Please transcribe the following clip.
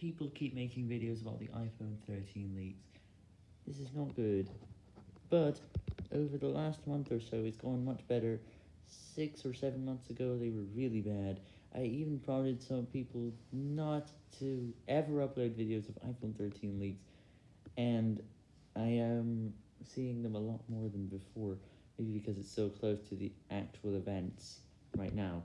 people keep making videos about the iPhone 13 leaks. This is not good. But, over the last month or so, it's gone much better. Six or seven months ago, they were really bad. I even prompted some people not to ever upload videos of iPhone 13 leaks, and I am seeing them a lot more than before, maybe because it's so close to the actual events right now.